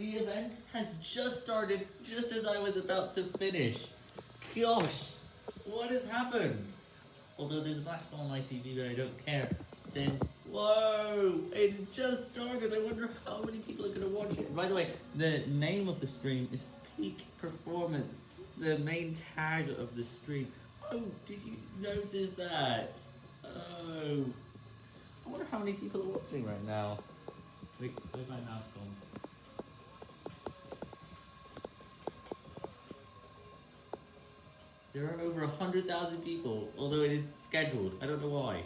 The event has just started, just as I was about to finish. Gosh, what has happened? Although there's a black spot on my TV, but I don't care. Since, whoa, it's just started. I wonder how many people are going to watch it. By the way, the name of the stream is Peak Performance. The main tag of the stream. Oh, did you notice that? Oh. I wonder how many people are watching right now. Wait, where's my mouse gone? There are over 100,000 people, although it is scheduled. I don't know why.